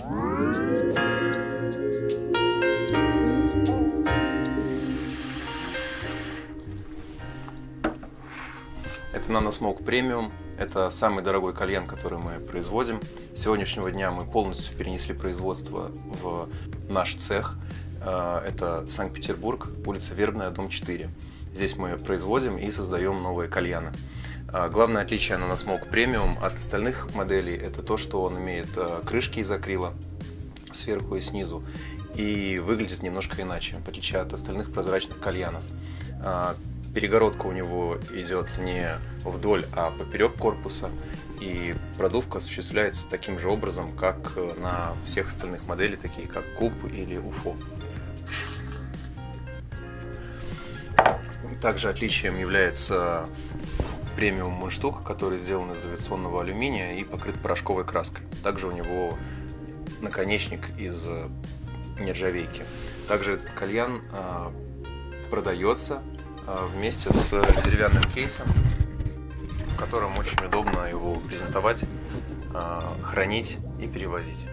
Это NanoSmoke Premium. Это самый дорогой кальян, который мы производим. С сегодняшнего дня мы полностью перенесли производство в наш цех. Э, это Санкт-Петербург, улица Вербная, дом 4. Здесь мы производим и создаем новые кальяны. Э, главное отличие NanoSmoke Premium от остальных моделей – это то, что он имеет э, крышки из акрила сверху и снизу и выглядит немножко иначе, в отличие от остальных прозрачных кальянов. Перегородка у него идет не вдоль, а поперек корпуса. И продувка осуществляется таким же образом, как на всех остальных моделях, такие как Куб или Уфо. Также отличием является премиум мундштук, который сделан из авиационного алюминия и покрыт порошковой краской. Также у него наконечник из нержавейки. Также этот кальян а, продается а, вместе с деревянным кейсом, в котором очень удобно его презентовать, хранить и перевозить.